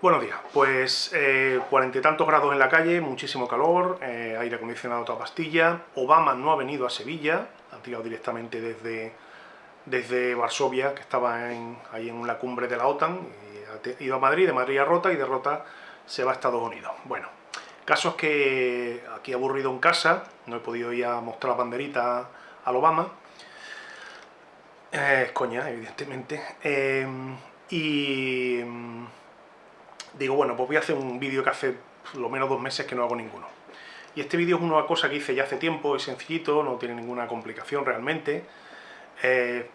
Buenos días, pues eh, cuarenta y tantos grados en la calle, muchísimo calor, eh, aire acondicionado toda pastilla, Obama no ha venido a Sevilla, ha tirado directamente desde, desde Varsovia, que estaba ahí en la cumbre de la OTAN, y ha ido a Madrid, de Madrid a Rota, y de Rota se va a Estados Unidos. Bueno, caso es que aquí aburrido en casa, no he podido ir a mostrar la banderita al Obama, eh, es coña, evidentemente, y digo, bueno, pues voy a hacer un vídeo que hace lo menos dos meses que no hago ninguno. Y este vídeo es una cosa que hice ya hace tiempo, es sencillito, no tiene ninguna complicación realmente,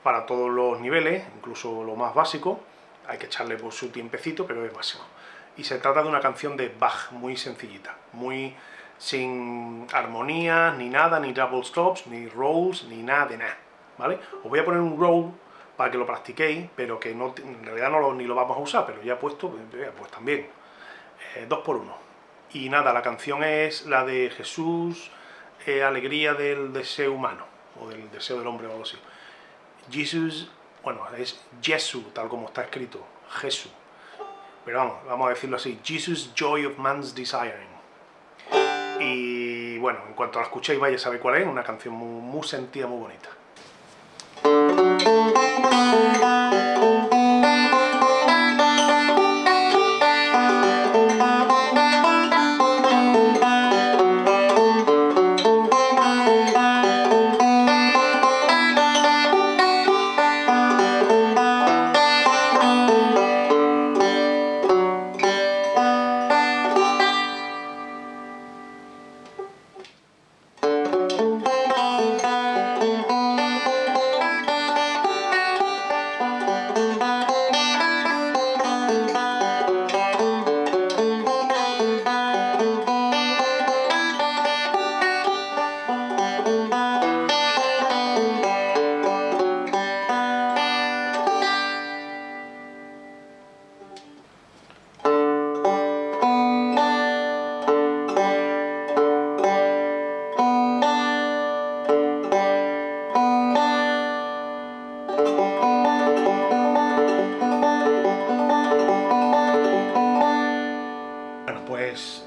para todos los niveles, incluso lo más básico, hay que echarle por su tiempecito, pero es básico. Y se trata de una canción de Bach, muy sencillita, muy sin armonías, ni nada, ni double stops, ni rolls, ni nada de nada, ¿vale? Os voy a poner un roll para que lo practiquéis, pero que no, en realidad no lo, ni lo vamos a usar, pero ya puesto, pues, pues también. Eh, dos por uno. Y nada, la canción es la de Jesús, eh, alegría del deseo humano, o del deseo del hombre o algo así. Jesus, bueno, es Jesús, tal como está escrito, Jesús. Pero vamos, vamos a decirlo así, Jesus, joy of man's desiring. Y bueno, en cuanto la escuchéis vaya a saber cuál es, una canción muy, muy sentida, muy bonita.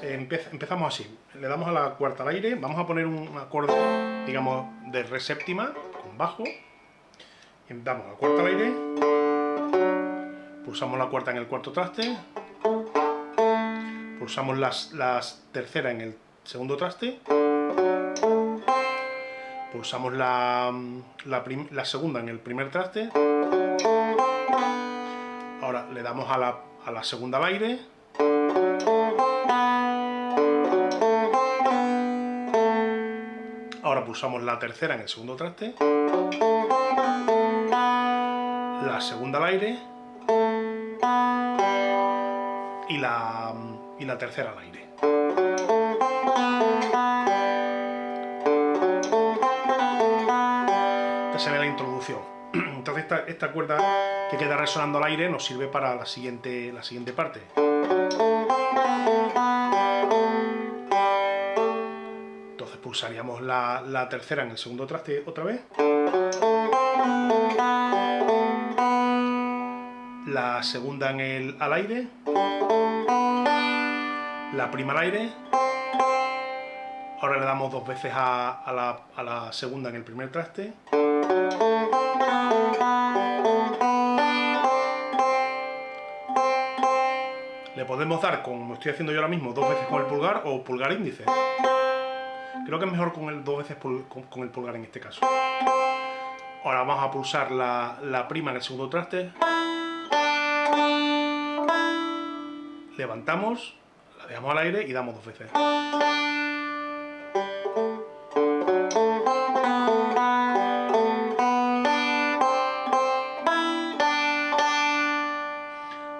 Empezamos así, le damos a la cuarta al aire, vamos a poner un acorde, digamos, de re séptima, con bajo, y damos la cuarta al aire, pulsamos la cuarta en el cuarto traste, pulsamos las, las tercera en el segundo traste, pulsamos la segunda en el primer traste, ahora le damos a la, a la segunda al aire, pulsamos la tercera en el segundo traste, la segunda al aire y la, y la tercera al aire. Esta se ve la introducción. Entonces esta, esta cuerda que queda resonando al aire nos sirve para la siguiente, la siguiente parte. Pulsaríamos la, tercera en el segundo traste otra vez. La segunda en el al aire. La prima al aire. Ahora le damos dos veces a, la, a la segunda en el primer traste. Le podemos dar, como estoy haciendo yo ahora mismo, dos veces con el pulgar o pulgar índice. Creo que es mejor con el dos veces con, el pulgar en este caso. Ahora vamos a pulsar la, prima en el segundo traste. Levantamos, la dejamos al aire y damos dos veces.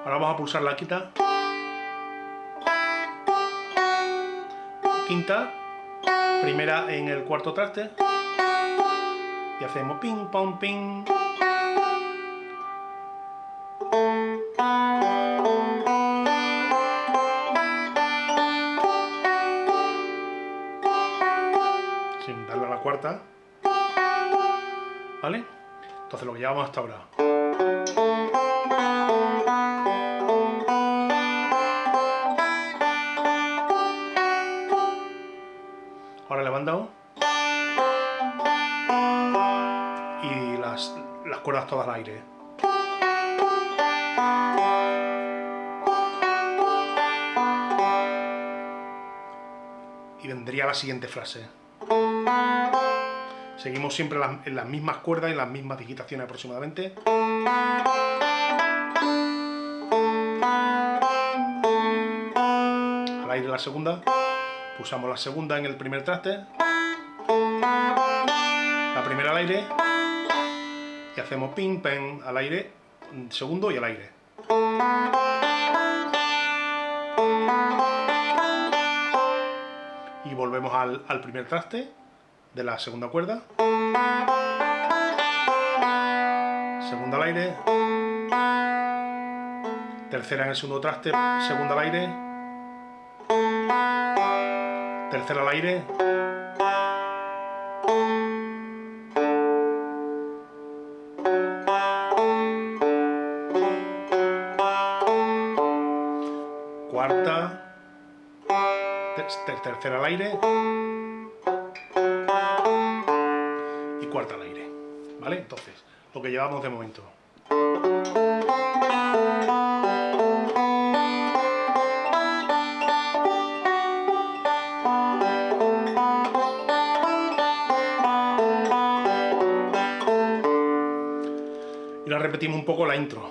Ahora vamos a pulsar la quinta. Quinta primera en el cuarto traste y hacemos ping, pong, ping. Sin darle a la cuarta. ¿Vale? Entonces lo llevamos hasta ahora. Cuerdas todas al aire. Y vendría la siguiente frase. Seguimos siempre en las mismas cuerdas y las mismas digitaciones aproximadamente. Al aire la segunda. Pulsamos la segunda en el primer traste. La primera al aire. Y hacemos ping, pen al aire, segundo y al aire. Y volvemos al, al primer traste de la segunda cuerda. Segunda al aire. Tercera en el segundo traste, segunda al aire. Tercera al aire. Tercera al aire. cuarta al aire. ¿Vale? Entonces, lo que llevamos de momento. Y ahora repetimos un poco la intro.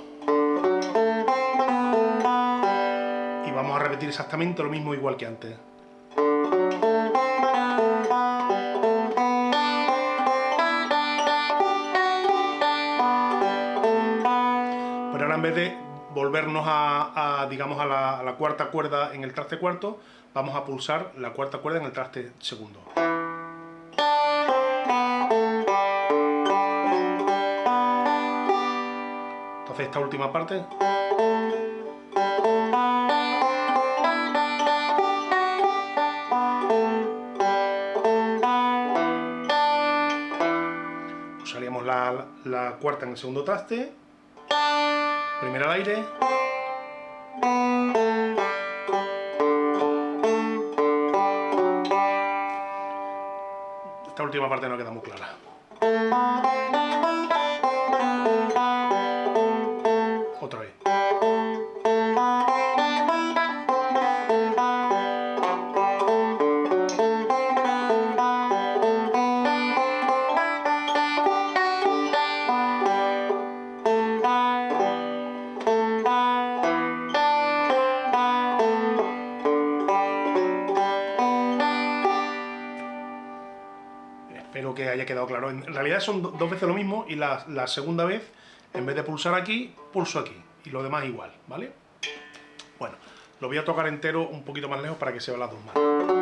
Y vamos a repetir exactamente lo mismo igual que antes. En vez de volvernos a, digamos, a la, cuarta cuerda en el traste cuarto, vamos a pulsar la cuarta cuerda en el traste segundo. Entonces esta última parte... Usaríamos la cuarta en el segundo traste Primero al aire. Esta última parte no queda muy clara. Que haya quedado claro. En realidad son dos veces lo mismo y la, segunda vez, en vez de pulsar aquí, pulso aquí. Y lo demás igual, ¿vale? Bueno, lo voy a tocar entero un poquito más lejos para que se vean las dos manos.